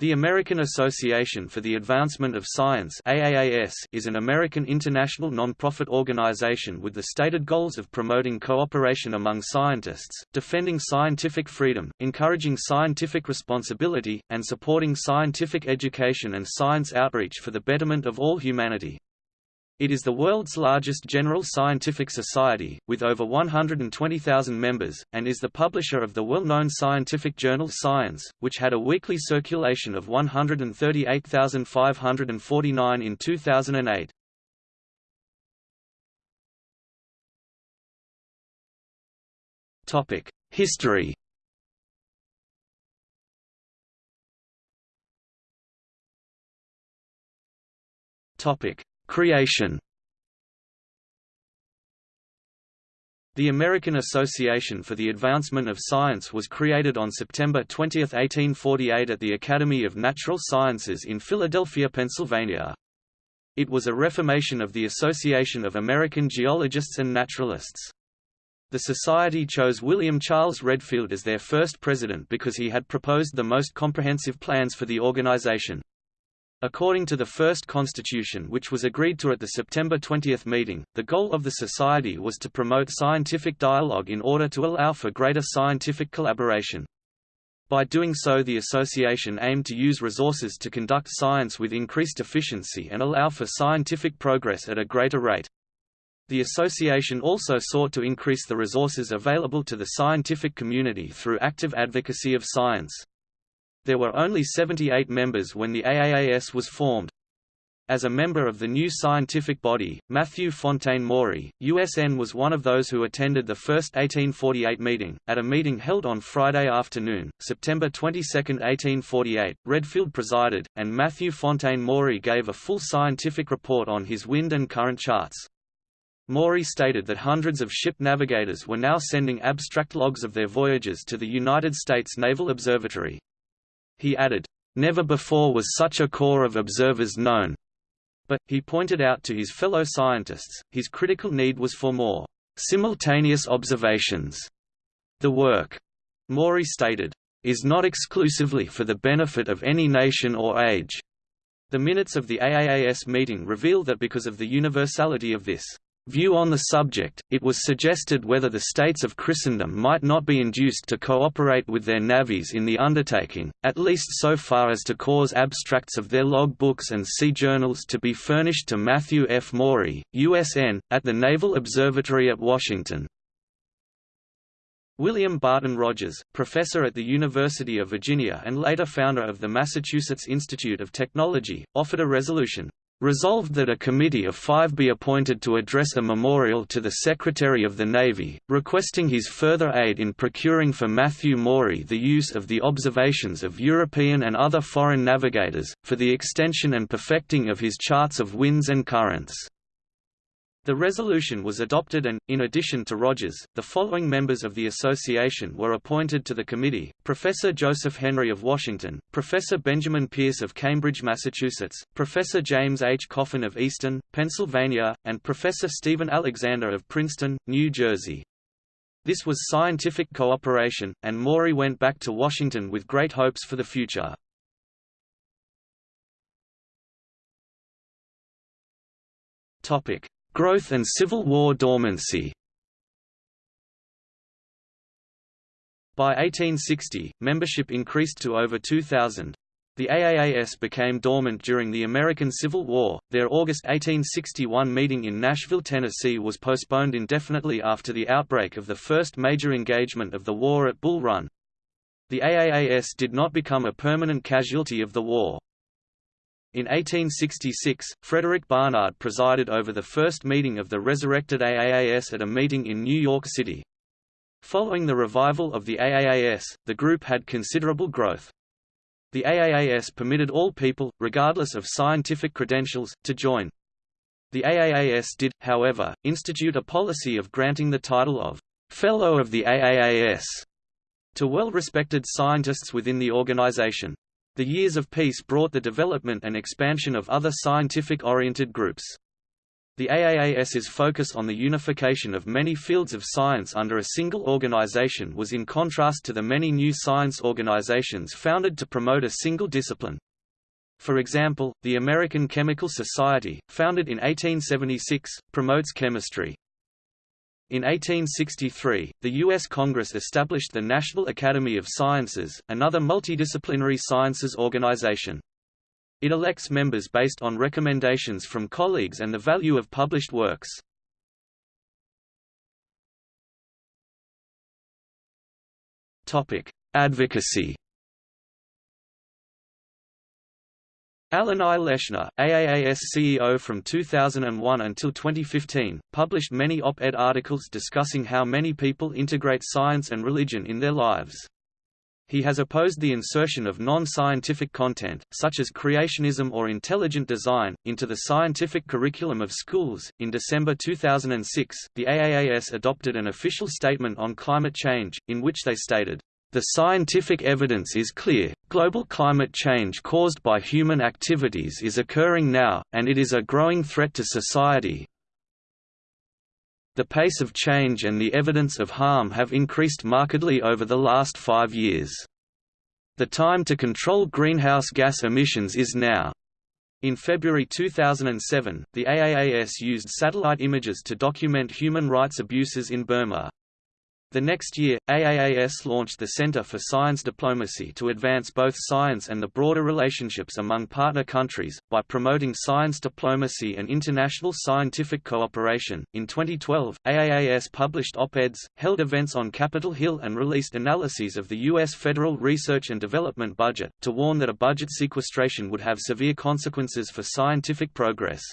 The American Association for the Advancement of Science AAAS is an American international non-profit organization with the stated goals of promoting cooperation among scientists, defending scientific freedom, encouraging scientific responsibility, and supporting scientific education and science outreach for the betterment of all humanity. It is the world's largest general scientific society, with over 120,000 members, and is the publisher of the well-known scientific journal Science, which had a weekly circulation of 138,549 in 2008. History Topic: Creation The American Association for the Advancement of Science was created on September 20, 1848 at the Academy of Natural Sciences in Philadelphia, Pennsylvania. It was a reformation of the Association of American Geologists and Naturalists. The Society chose William Charles Redfield as their first president because he had proposed the most comprehensive plans for the organization. According to the first constitution which was agreed to at the September 20 meeting, the goal of the Society was to promote scientific dialogue in order to allow for greater scientific collaboration. By doing so the association aimed to use resources to conduct science with increased efficiency and allow for scientific progress at a greater rate. The association also sought to increase the resources available to the scientific community through active advocacy of science. There were only 78 members when the AAAS was formed. As a member of the new scientific body, Matthew Fontaine Maury, USN was one of those who attended the first 1848 meeting. At a meeting held on Friday afternoon, September 22, 1848, Redfield presided, and Matthew Fontaine Maury gave a full scientific report on his wind and current charts. Maury stated that hundreds of ship navigators were now sending abstract logs of their voyages to the United States Naval Observatory. He added, "...never before was such a corps of observers known." But, he pointed out to his fellow scientists, his critical need was for more simultaneous observations. The work, Maury stated, is not exclusively for the benefit of any nation or age. The minutes of the AAAS meeting reveal that because of the universality of this view on the subject, it was suggested whether the states of Christendom might not be induced to cooperate with their navies in the undertaking, at least so far as to cause abstracts of their log books and sea journals to be furnished to Matthew F. Maury, USN, at the Naval Observatory at Washington. William Barton Rogers, professor at the University of Virginia and later founder of the Massachusetts Institute of Technology, offered a resolution Resolved that a committee of five be appointed to address a memorial to the Secretary of the Navy, requesting his further aid in procuring for Matthew Maury the use of the observations of European and other foreign navigators, for the extension and perfecting of his charts of winds and currents. The resolution was adopted and, in addition to Rogers, the following members of the association were appointed to the committee, Professor Joseph Henry of Washington, Professor Benjamin Peirce of Cambridge, Massachusetts, Professor James H. Coffin of Easton, Pennsylvania, and Professor Stephen Alexander of Princeton, New Jersey. This was scientific cooperation, and Maury went back to Washington with great hopes for the future. Topic. Growth and Civil War dormancy By 1860, membership increased to over 2,000. The AAAS became dormant during the American Civil War. Their August 1861 meeting in Nashville, Tennessee was postponed indefinitely after the outbreak of the first major engagement of the war at Bull Run. The AAAS did not become a permanent casualty of the war. In 1866, Frederick Barnard presided over the first meeting of the resurrected AAAS at a meeting in New York City. Following the revival of the AAAS, the group had considerable growth. The AAAS permitted all people, regardless of scientific credentials, to join. The AAAS did, however, institute a policy of granting the title of Fellow of the AAAS to well-respected scientists within the organization. The years of peace brought the development and expansion of other scientific-oriented groups. The AAAS's focus on the unification of many fields of science under a single organization was in contrast to the many new science organizations founded to promote a single discipline. For example, the American Chemical Society, founded in 1876, promotes chemistry. In 1863, the U.S. Congress established the National Academy of Sciences, another multidisciplinary sciences organization. It elects members based on recommendations from colleagues and the value of published works. Advocacy Alan I. Leshner, AAAS CEO from 2001 until 2015, published many op-ed articles discussing how many people integrate science and religion in their lives. He has opposed the insertion of non-scientific content, such as creationism or intelligent design, into the scientific curriculum of schools. In December 2006, the AAAS adopted an official statement on climate change, in which they stated, the scientific evidence is clear, global climate change caused by human activities is occurring now, and it is a growing threat to society. The pace of change and the evidence of harm have increased markedly over the last five years. The time to control greenhouse gas emissions is now. In February 2007, the AAAS used satellite images to document human rights abuses in Burma. The next year, AAAS launched the Center for Science Diplomacy to advance both science and the broader relationships among partner countries, by promoting science diplomacy and international scientific cooperation. In 2012, AAAS published op eds, held events on Capitol Hill, and released analyses of the U.S. federal research and development budget, to warn that a budget sequestration would have severe consequences for scientific progress.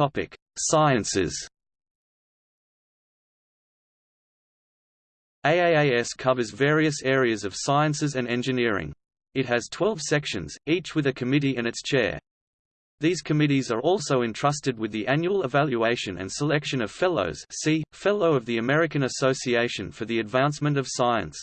Topic: Sciences. AAAS covers various areas of sciences and engineering. It has 12 sections, each with a committee and its chair. These committees are also entrusted with the annual evaluation and selection of fellows see, Fellow of the American Association for the Advancement of Science.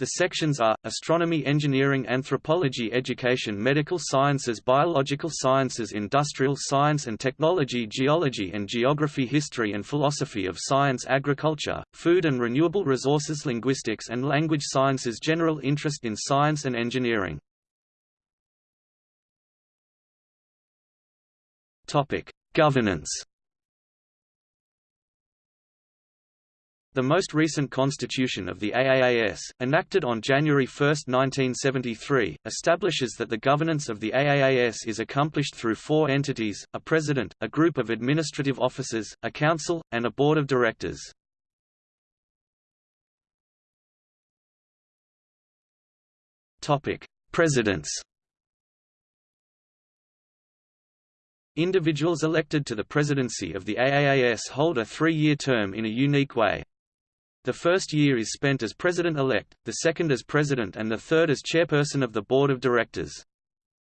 The sections are, astronomy engineering anthropology education medical sciences biological sciences industrial science and technology geology and geography history and philosophy of science agriculture, food and renewable resources linguistics and language sciences general interest in science and engineering. Governance The most recent constitution of the AAAS, enacted on January 1, 1973, establishes that the governance of the AAAS is accomplished through four entities, a president, a group of administrative officers, a council, and a board of directors. Presidents Individuals elected to the presidency of the AAAS hold a three-year term in a unique way. The first year is spent as president-elect, the second as president and the third as chairperson of the board of directors.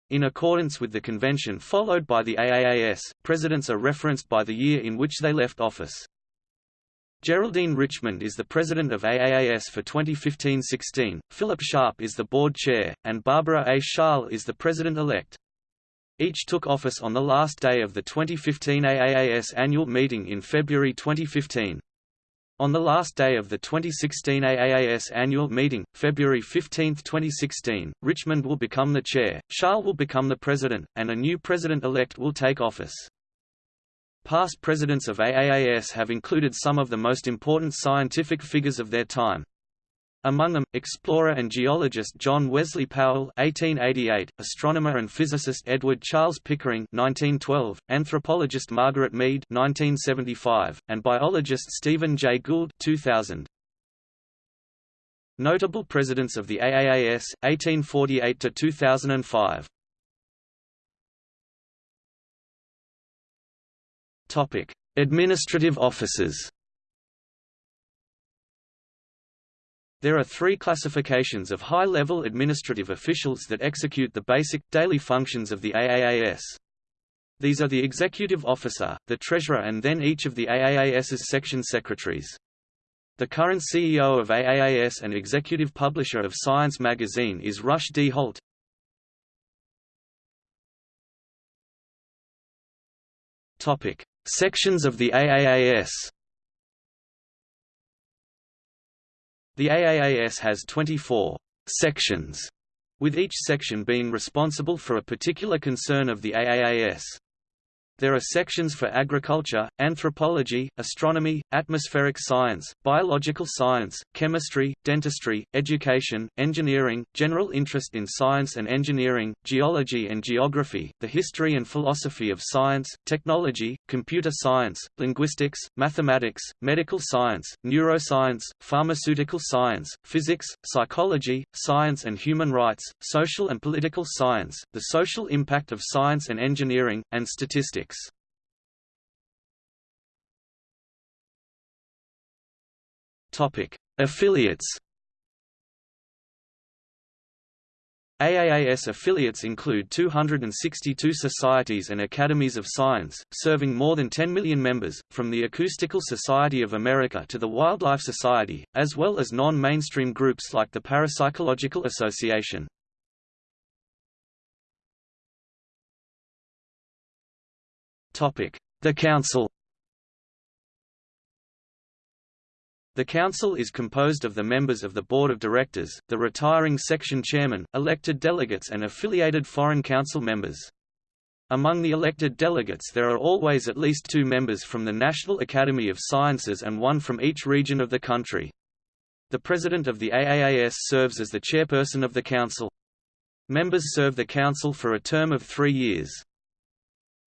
In accordance with the convention followed by the AAAS, presidents are referenced by the year in which they left office. Geraldine Richmond is the president of AAAS for 2015-16, Philip Sharp is the board chair, and Barbara A. Schaal is the president-elect. Each took office on the last day of the 2015 AAAS annual meeting in February 2015. On the last day of the 2016 AAAS annual meeting, February 15, 2016, Richmond will become the chair, Schaal will become the president, and a new president-elect will take office. Past presidents of AAAS have included some of the most important scientific figures of their time. Among them, explorer and geologist John Wesley Powell (1888), astronomer and physicist Edward Charles Pickering (1912), anthropologist Margaret Mead (1975), and biologist Stephen Jay Gould (2000). Notable presidents of the AAAS 1848 to 2005. Topic: Administrative officers. There are three classifications of high-level administrative officials that execute the basic, daily functions of the AAAS. These are the executive officer, the treasurer and then each of the AAAS's section secretaries. The current CEO of AAAS and executive publisher of Science magazine is Rush D. Holt. Sections of the AAAS The AAAS has 24 sections, with each section being responsible for a particular concern of the AAAS. There are sections for agriculture, anthropology, astronomy, atmospheric science, biological science, chemistry, dentistry, education, engineering, general interest in science and engineering, geology and geography, the history and philosophy of science, technology, computer science, linguistics, mathematics, medical science, neuroscience, pharmaceutical science, physics, psychology, science and human rights, social and political science, the social impact of science and engineering, and statistics. Topic: Affiliates. AAAS affiliates include 262 societies and academies of science, serving more than 10 million members, from the Acoustical Society of America to the Wildlife Society, as well as non-mainstream groups like the Parapsychological Association. The Council The Council is composed of the members of the Board of Directors, the retiring section chairman, elected delegates and affiliated foreign council members. Among the elected delegates there are always at least two members from the National Academy of Sciences and one from each region of the country. The President of the AAAS serves as the chairperson of the Council. Members serve the Council for a term of three years.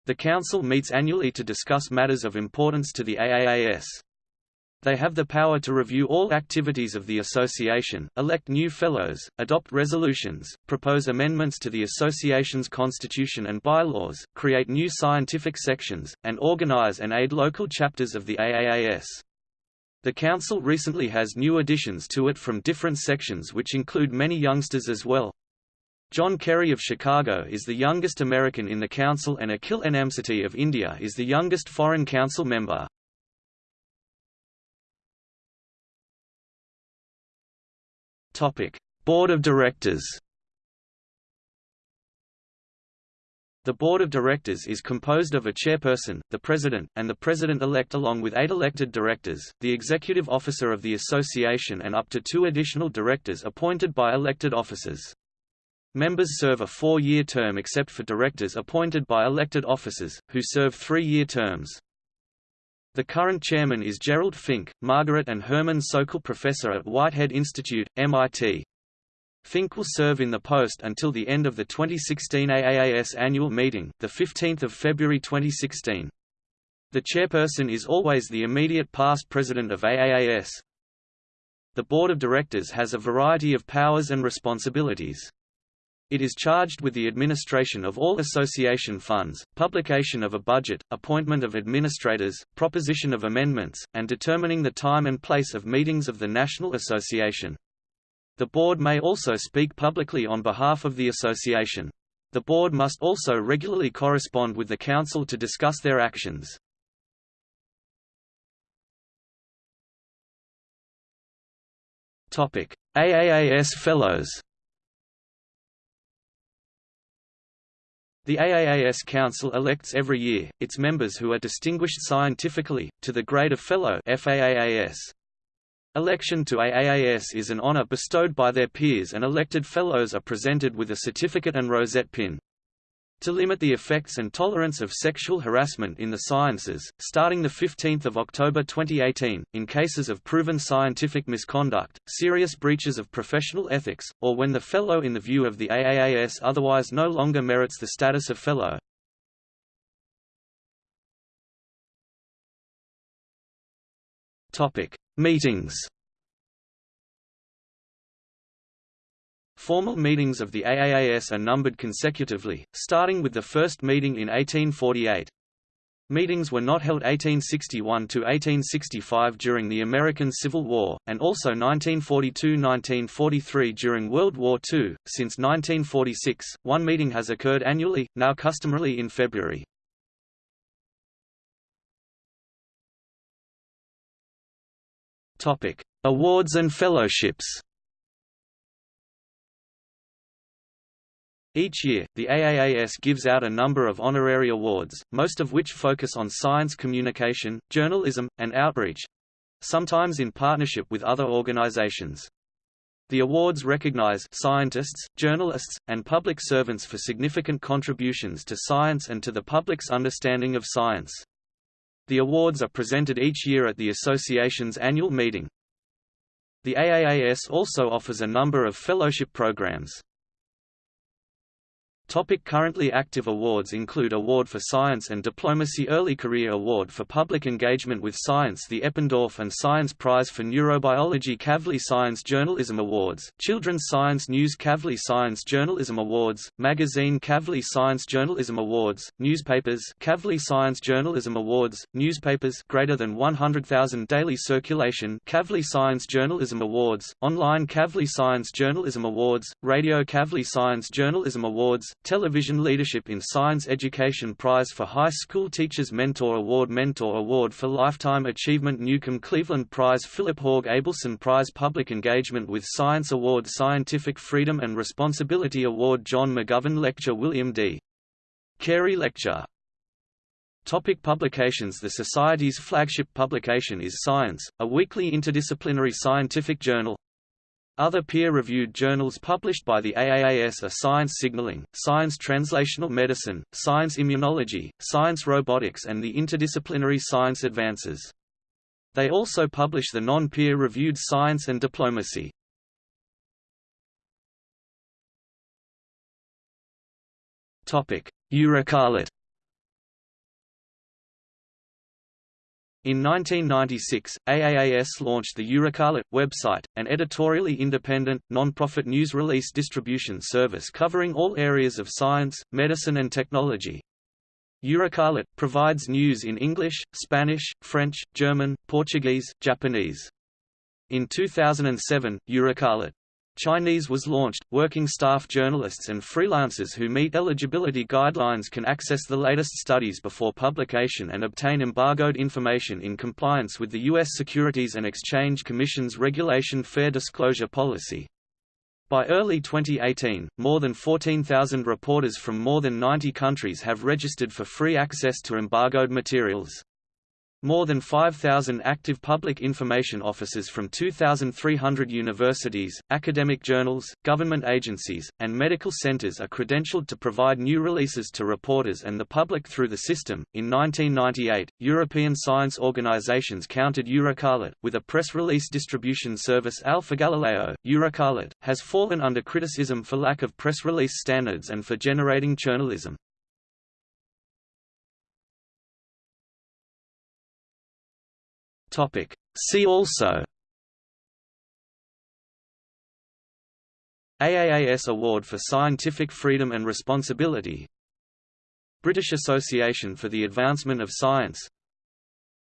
The Council meets annually to discuss matters of importance to the AAAS. They have the power to review all activities of the association, elect new fellows, adopt resolutions, propose amendments to the association's constitution and bylaws, create new scientific sections, and organize and aid local chapters of the AAAS. The Council recently has new additions to it from different sections which include many youngsters as well. John Kerry of Chicago is the youngest American in the Council and Akhil Enamseti of India is the youngest Foreign Council member. Board of Directors. The Board of Directors is composed of a chairperson, the president, and the president-elect along with eight elected directors, the executive officer of the association and up to two additional directors appointed by elected officers. Members serve a four-year term except for directors appointed by elected officers, who serve three-year terms. The current chairman is Gerald Fink, Margaret and Herman Sokol Professor at Whitehead Institute, MIT. Fink will serve in the post until the end of the 2016 AAAS annual meeting, 15 February 2016. The chairperson is always the immediate past president of AAAS. The board of directors has a variety of powers and responsibilities. It is charged with the administration of all association funds, publication of a budget, appointment of administrators, proposition of amendments, and determining the time and place of meetings of the National Association. The board may also speak publicly on behalf of the association. The board must also regularly correspond with the council to discuss their actions. AAAS Fellows The AAAS Council elects every year, its members who are distinguished scientifically, to the grade of Fellow FAAAS. Election to AAAS is an honor bestowed by their peers and elected Fellows are presented with a certificate and rosette pin to limit the effects and tolerance of sexual harassment in the sciences, starting 15 October 2018, in cases of proven scientific misconduct, serious breaches of professional ethics, or when the fellow in the view of the AAAS otherwise no longer merits the status of fellow. Meetings Formal meetings of the AAAS are numbered consecutively, starting with the first meeting in 1848. Meetings were not held 1861 to 1865 during the American Civil War, and also 1942–1943 during World War II. Since 1946, one meeting has occurred annually, now customarily in February. Topic: Awards and fellowships. Each year, the AAAS gives out a number of honorary awards, most of which focus on science communication, journalism, and outreach—sometimes in partnership with other organizations. The awards recognize scientists, journalists, and public servants for significant contributions to science and to the public's understanding of science. The awards are presented each year at the association's annual meeting. The AAAS also offers a number of fellowship programs. Topic currently active awards include Award for Science and Diplomacy Early Career Award for Public Engagement with Science The Eppendorf and Science Prize for Neurobiology Kavli Science Journalism Awards, Children's Science News Kavli Science Journalism Awards, Magazine Kavli Science Journalism Awards, Newspapers Kavli Science Journalism Awards, Newspapers greater than 100,000 daily circulation Kavli Science Journalism Awards, Online Kavli Science Journalism Awards, Radio Kavli Science Journalism Awards, Television Leadership in Science Education Prize for High School Teachers Mentor Award Mentor Award for Lifetime Achievement Newcomb Cleveland Prize Philip Haug Abelson Prize Public Engagement with Science Award Scientific Freedom and Responsibility Award John McGovern Lecture William D. Carey Lecture Topic publications The Society's flagship publication is Science, a weekly interdisciplinary scientific journal, other peer-reviewed journals published by the AAAS are Science Signaling, Science Translational Medicine, Science Immunology, Science Robotics and the Interdisciplinary Science Advances. They also publish the non-peer-reviewed Science and Diplomacy. Topic: EurekAlert In 1996, AAAS launched the EurekAlert website, an editorially independent, non-profit news release distribution service covering all areas of science, medicine and technology. EurekAlert provides news in English, Spanish, French, German, Portuguese, Japanese. In 2007, EurekAlert Chinese was launched. Working staff journalists and freelancers who meet eligibility guidelines can access the latest studies before publication and obtain embargoed information in compliance with the U.S. Securities and Exchange Commission's Regulation Fair Disclosure Policy. By early 2018, more than 14,000 reporters from more than 90 countries have registered for free access to embargoed materials. More than 5,000 active public information officers from 2,300 universities, academic journals, government agencies, and medical centers are credentialed to provide new releases to reporters and the public through the system. In 1998, European science organizations counted EurekAlert, with a press release distribution service Alpha Galileo. EurekAlert has fallen under criticism for lack of press release standards and for generating journalism. Topic. See also AAAS Award for Scientific Freedom and Responsibility British Association for the Advancement of Science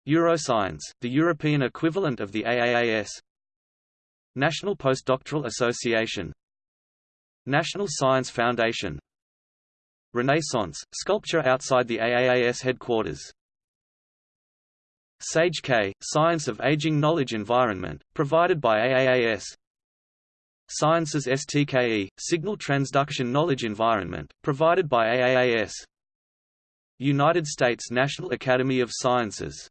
Euroscience, the European equivalent of the AAAS National Postdoctoral Association National Science Foundation Renaissance, sculpture outside the AAAS headquarters SAGE K, Science of Aging Knowledge Environment, provided by AAAS Sciences STKE, Signal Transduction Knowledge Environment, provided by AAAS United States National Academy of Sciences